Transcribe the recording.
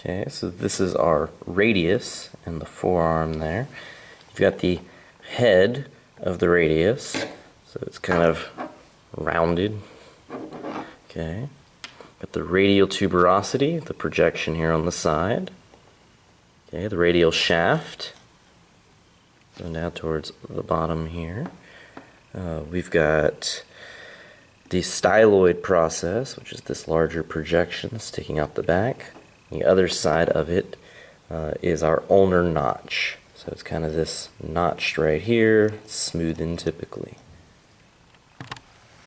Okay, so this is our radius and the forearm there. You've got the head of the radius, so it's kind of rounded. Okay, got the radial tuberosity, the projection here on the side. Okay, the radial shaft going down towards the bottom here. Uh, we've got the styloid process, which is this larger projection sticking out the back. The other side of it uh, is our ulnar notch. So it's kind of this notched right here, smooth in typically.